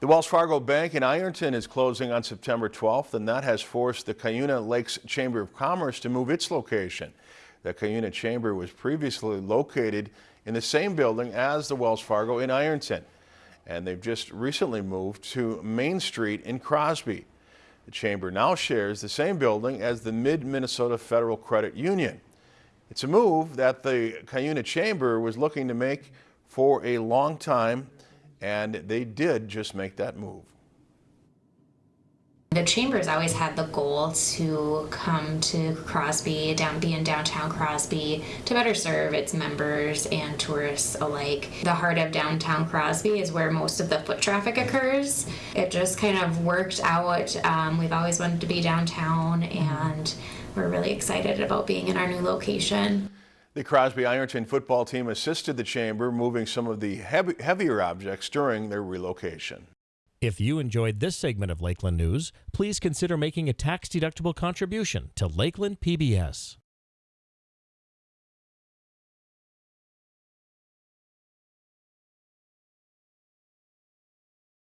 The Wells Fargo Bank in Ironton is closing on September 12th, and that has forced the Cuyuna Lakes Chamber of Commerce to move its location. The Cuyuna Chamber was previously located in the same building as the Wells Fargo in Ironton, and they've just recently moved to Main Street in Crosby. The chamber now shares the same building as the Mid-Minnesota Federal Credit Union. It's a move that the Cuyuna Chamber was looking to make for a long time and they did just make that move. The Chamber's always had the goal to come to Crosby, down, be in downtown Crosby, to better serve its members and tourists alike. The heart of downtown Crosby is where most of the foot traffic occurs. It just kind of worked out. Um, we've always wanted to be downtown, and we're really excited about being in our new location. The Crosby Ironton football team assisted the chamber moving some of the heavy, heavier objects during their relocation. If you enjoyed this segment of Lakeland News, please consider making a tax-deductible contribution to Lakeland PBS.